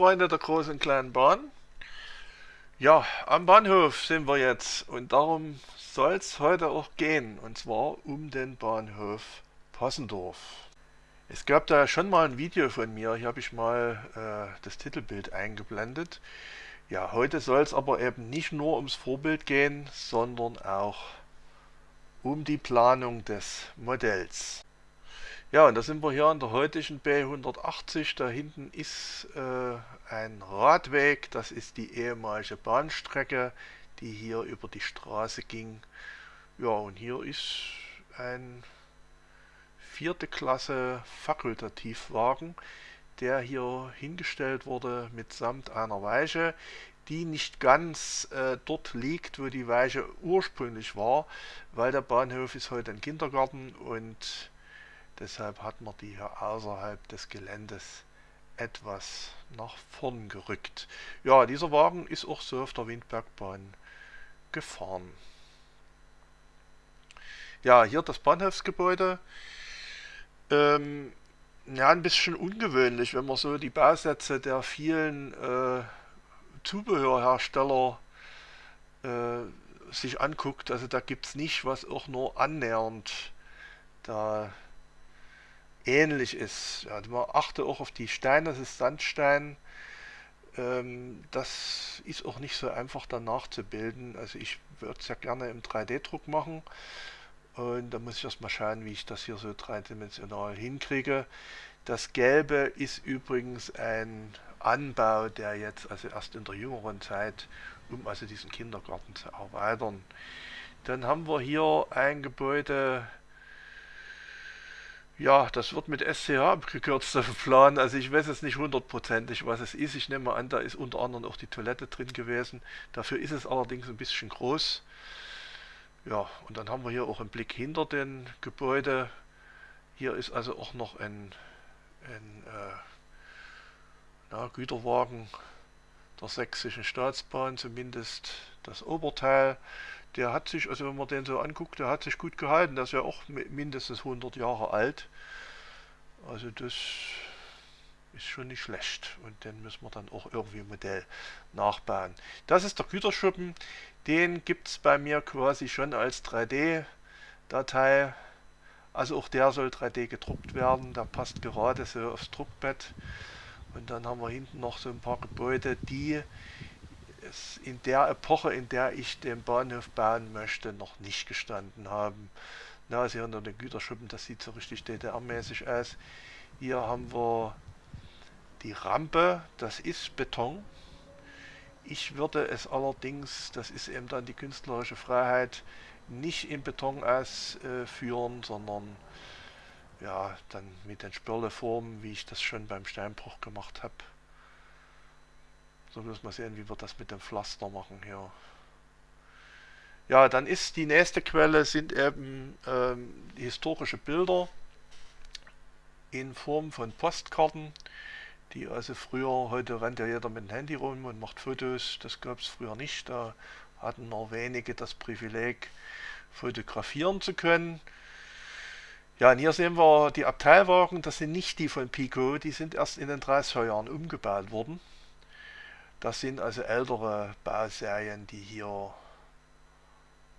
Freunde der großen und kleinen Bahn. Ja, am Bahnhof sind wir jetzt und darum soll es heute auch gehen und zwar um den Bahnhof Possendorf. Es gab da schon mal ein Video von mir, hier habe ich mal äh, das Titelbild eingeblendet. Ja, heute soll es aber eben nicht nur ums Vorbild gehen, sondern auch um die Planung des Modells. Ja, und da sind wir hier an der heutigen B180. Da hinten ist äh, ein Radweg. Das ist die ehemalige Bahnstrecke, die hier über die Straße ging. Ja, und hier ist ein vierte Klasse Fakultativwagen, der hier hingestellt wurde mitsamt einer Weiche, die nicht ganz äh, dort liegt, wo die Weiche ursprünglich war, weil der Bahnhof ist heute ein Kindergarten und Deshalb hat man die hier außerhalb des Geländes etwas nach vorn gerückt. Ja, dieser Wagen ist auch so auf der Windbergbahn gefahren. Ja, hier das Bahnhofsgebäude. Ähm, ja, ein bisschen ungewöhnlich, wenn man so die Bausätze der vielen äh, Zubehörhersteller äh, sich anguckt. Also da gibt es nicht, was auch nur annähernd da ähnlich ist. Ja, man achte auch auf die Steine, das ist Sandstein. Ähm, das ist auch nicht so einfach danach zu bilden. Also ich würde es ja gerne im 3D-Druck machen. Und da muss ich erstmal schauen, wie ich das hier so dreidimensional hinkriege. Das Gelbe ist übrigens ein Anbau, der jetzt also erst in der jüngeren Zeit, um also diesen Kindergarten zu erweitern. Dann haben wir hier ein Gebäude, ja, das wird mit SCH abgekürzt auf Plan. Also ich weiß jetzt nicht hundertprozentig, was es ist. Ich nehme an, da ist unter anderem auch die Toilette drin gewesen. Dafür ist es allerdings ein bisschen groß. Ja, und dann haben wir hier auch einen Blick hinter den Gebäude. Hier ist also auch noch ein, ein äh, na, Güterwagen der sächsischen Staatsbahn, zumindest das Oberteil der hat sich, also wenn man den so anguckt, der hat sich gut gehalten. Der ist ja auch mindestens 100 Jahre alt. Also das ist schon nicht schlecht. Und den müssen wir dann auch irgendwie Modell nachbauen. Das ist der Güterschuppen. Den gibt es bei mir quasi schon als 3D-Datei. Also auch der soll 3D gedruckt werden. Der passt gerade so aufs Druckbett. Und dann haben wir hinten noch so ein paar Gebäude, die es in der Epoche, in der ich den Bahnhof bauen möchte, noch nicht gestanden haben. Na, also hier unter den Güterschuppen, das sieht so richtig DDR-mäßig aus. Hier haben wir die Rampe, das ist Beton. Ich würde es allerdings, das ist eben dann die künstlerische Freiheit, nicht in Beton ausführen, sondern ja, dann mit den Spirleformen, wie ich das schon beim Steinbruch gemacht habe. So müssen wir sehen, wie wir das mit dem Pflaster machen hier. Ja, dann ist die nächste Quelle sind eben ähm, historische Bilder in Form von Postkarten, die also früher, heute rennt ja jeder mit dem Handy rum und macht Fotos, das gab es früher nicht, da hatten nur wenige das Privileg, fotografieren zu können. Ja, und hier sehen wir die Abteilwagen, das sind nicht die von Pico, die sind erst in den 30er Jahren umgebaut worden. Das sind also ältere Bauserien, die hier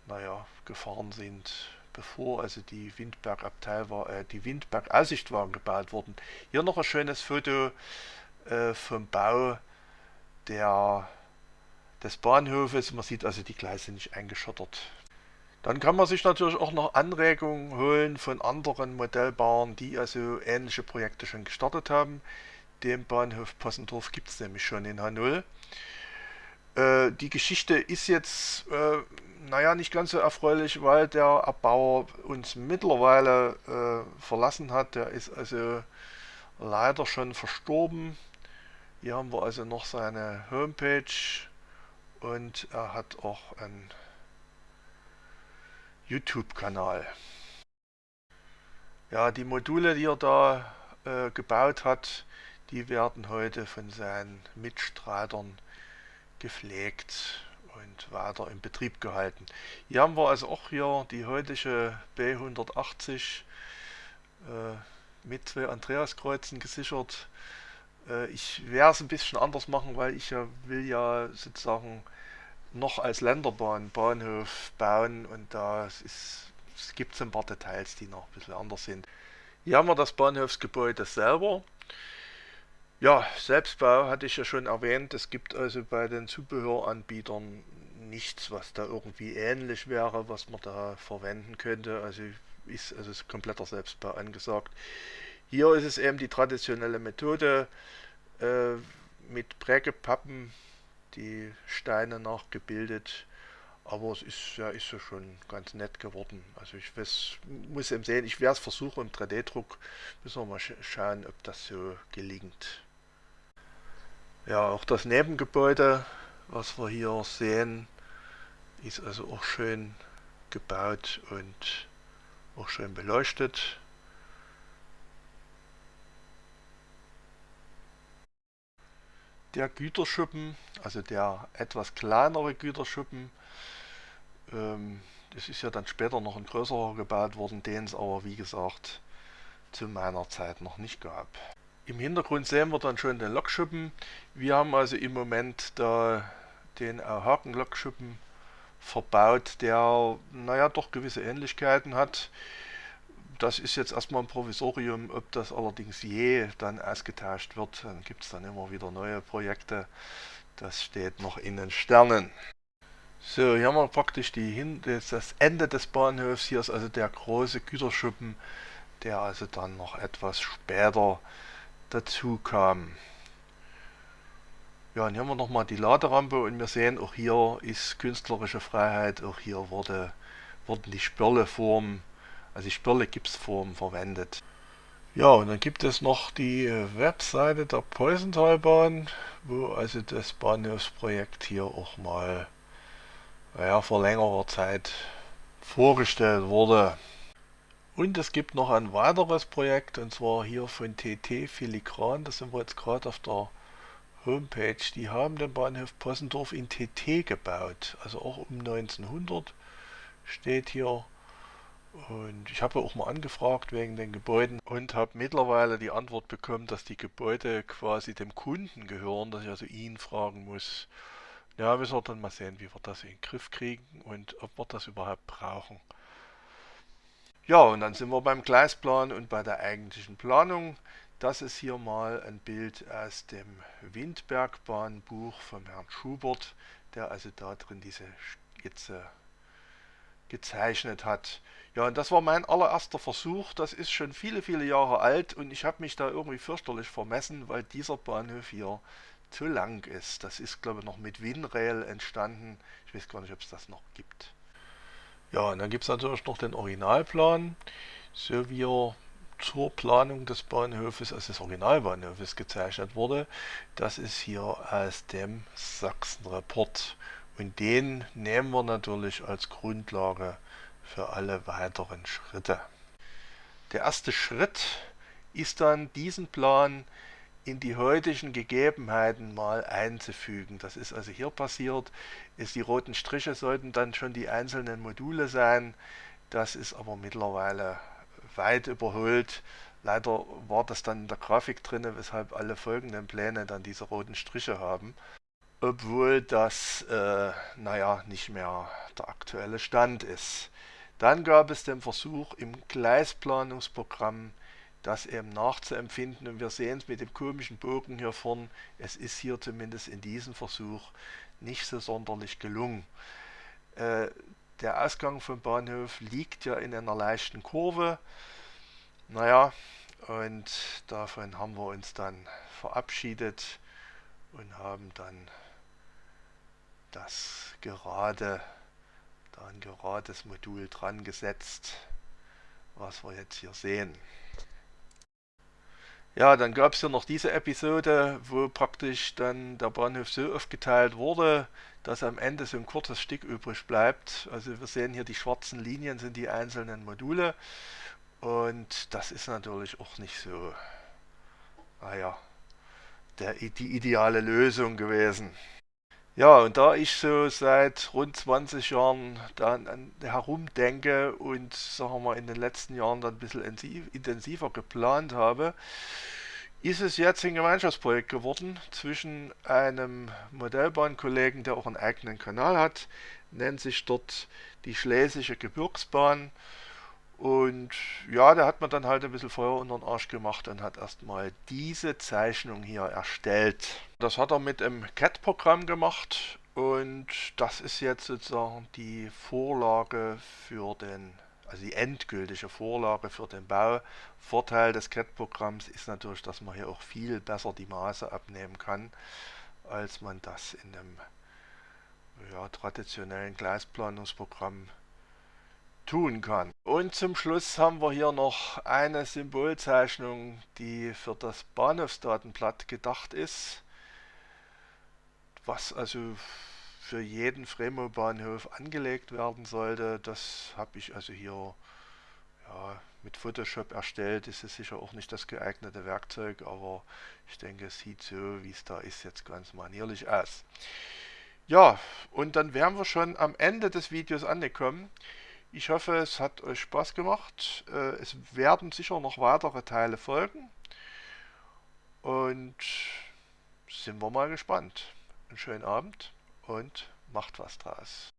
naja, gefahren sind, bevor also die war, äh, die Windberg-Aussichtwagen gebaut wurden. Hier noch ein schönes Foto äh, vom Bau der, des Bahnhofes. Man sieht also, die Gleise nicht eingeschottert. Dann kann man sich natürlich auch noch Anregungen holen von anderen Modellbahnen, die also ähnliche Projekte schon gestartet haben. Den Bahnhof Possendorf gibt es nämlich schon in H0. Äh, die Geschichte ist jetzt, äh, naja, nicht ganz so erfreulich, weil der Erbauer uns mittlerweile äh, verlassen hat. Der ist also leider schon verstorben. Hier haben wir also noch seine Homepage und er hat auch einen YouTube-Kanal. Ja, die Module, die er da äh, gebaut hat, die werden heute von seinen Mitstreitern gepflegt und weiter in Betrieb gehalten. Hier haben wir also auch hier die heutige B180 äh, mit zwei Andreaskreuzen gesichert Äh, ich werde es ein bisschen anders machen, weil ich ja will ja sozusagen noch als Länderbahn Bahnhof bauen und da ist, es gibt ein paar Details, die noch ein bisschen anders sind. Hier haben wir das Bahnhofsgebäude selber. Ja, Selbstbau hatte ich ja schon erwähnt. Es gibt also bei den Zubehöranbietern nichts, was da irgendwie ähnlich wäre, was man da verwenden könnte. Also ist also ist kompletter Selbstbau angesagt. Hier ist es eben die traditionelle Methode äh, mit Prägepappen, die Steine nachgebildet. Aber es ist ja, ist ja schon ganz nett geworden. Also ich weiß, muss eben sehen, ich werde es versuchen im 3D-Druck. Müssen wir mal sch schauen, ob das so gelingt. Ja, auch das Nebengebäude, was wir hier sehen, ist also auch schön gebaut und auch schön beleuchtet. Der Güterschuppen, also der etwas kleinere Güterschuppen, ähm, das ist ja dann später noch ein größerer gebaut worden, den es aber wie gesagt zu meiner Zeit noch nicht gab. Im Hintergrund sehen wir dann schon den Lokschuppen. Wir haben also im Moment da den Haken-Lokschuppen verbaut, der naja doch gewisse Ähnlichkeiten hat. Das ist jetzt erstmal ein Provisorium, ob das allerdings je dann ausgetauscht wird, dann gibt es dann immer wieder neue Projekte. Das steht noch in den Sternen. So, hier haben wir praktisch die, das Ende des Bahnhofs. Hier ist also der große Güterschuppen, der also dann noch etwas später dazu kam. Ja, und hier haben wir nochmal die Laderampe und wir sehen, auch hier ist künstlerische Freiheit, auch hier wurde, wurden die Spirleformen, also die Spirle-Gipsformen verwendet. Ja, und dann gibt es noch die Webseite der Poisontalbahn, wo also das Bahnhofsprojekt hier auch mal naja, vor längerer Zeit vorgestellt wurde. Und es gibt noch ein weiteres Projekt, und zwar hier von TT Filigran, das sind wir jetzt gerade auf der Homepage. Die haben den Bahnhof Possendorf in TT gebaut, also auch um 1900 steht hier. Und ich habe auch mal angefragt wegen den Gebäuden und habe mittlerweile die Antwort bekommen, dass die Gebäude quasi dem Kunden gehören, dass ich also ihn fragen muss. Ja, wir sollten dann mal sehen, wie wir das in den Griff kriegen und ob wir das überhaupt brauchen. Ja, und dann sind wir beim Gleisplan und bei der eigentlichen Planung. Das ist hier mal ein Bild aus dem Windbergbahnbuch von Herrn Schubert, der also da drin diese Skizze gezeichnet hat. Ja, und das war mein allererster Versuch. Das ist schon viele, viele Jahre alt und ich habe mich da irgendwie fürchterlich vermessen, weil dieser Bahnhof hier zu lang ist. Das ist, glaube ich, noch mit Winrail entstanden. Ich weiß gar nicht, ob es das noch gibt. Ja, und dann gibt es natürlich noch den Originalplan, so wie er zur Planung des Bahnhofes, also des Originalbahnhofes gezeichnet wurde. Das ist hier aus dem Sachsenreport. Und den nehmen wir natürlich als Grundlage für alle weiteren Schritte. Der erste Schritt ist dann diesen Plan in die heutigen Gegebenheiten mal einzufügen. Das ist also hier passiert, ist die roten Striche sollten dann schon die einzelnen Module sein. Das ist aber mittlerweile weit überholt. Leider war das dann in der Grafik drin, weshalb alle folgenden Pläne dann diese roten Striche haben. Obwohl das, äh, naja, nicht mehr der aktuelle Stand ist. Dann gab es den Versuch im Gleisplanungsprogramm das eben nachzuempfinden. Und wir sehen es mit dem komischen Bogen hier vorn. Es ist hier zumindest in diesem Versuch nicht so sonderlich gelungen. Äh, der Ausgang vom Bahnhof liegt ja in einer leichten Kurve. Naja, und davon haben wir uns dann verabschiedet und haben dann das gerade, da ein gerades Modul dran gesetzt, was wir jetzt hier sehen. Ja, dann gab es ja noch diese Episode, wo praktisch dann der Bahnhof so aufgeteilt wurde, dass am Ende so ein kurzes Stück übrig bleibt. Also wir sehen hier die schwarzen Linien sind die einzelnen Module und das ist natürlich auch nicht so, naja, der, die ideale Lösung gewesen. Ja, und da ich so seit rund 20 Jahren dann herumdenke und sagen wir mal in den letzten Jahren dann ein bisschen intensiver geplant habe, ist es jetzt ein Gemeinschaftsprojekt geworden zwischen einem Modellbahnkollegen, der auch einen eigenen Kanal hat, nennt sich dort die Schlesische Gebirgsbahn. Und ja, da hat man dann halt ein bisschen Feuer unter den Arsch gemacht und hat erstmal diese Zeichnung hier erstellt. Das hat er mit einem CAD-Programm gemacht und das ist jetzt sozusagen die Vorlage für den also die endgültige Vorlage für den Bau. Vorteil des CAD-Programms ist natürlich, dass man hier auch viel besser die Maße abnehmen kann, als man das in einem ja, traditionellen Gleisplanungsprogramm tun kann. Und zum Schluss haben wir hier noch eine Symbolzeichnung, die für das Bahnhofsdatenblatt gedacht ist, was also für jeden Fremo-Bahnhof angelegt werden sollte. Das habe ich also hier ja, mit Photoshop erstellt. Ist sicher auch nicht das geeignete Werkzeug, aber ich denke, es sieht so, wie es da ist, jetzt ganz manierlich aus. Ja, und dann wären wir schon am Ende des Videos angekommen. Ich hoffe, es hat euch Spaß gemacht. Äh, es werden sicher noch weitere Teile folgen. Und sind wir mal gespannt. Einen schönen Abend und macht was draus.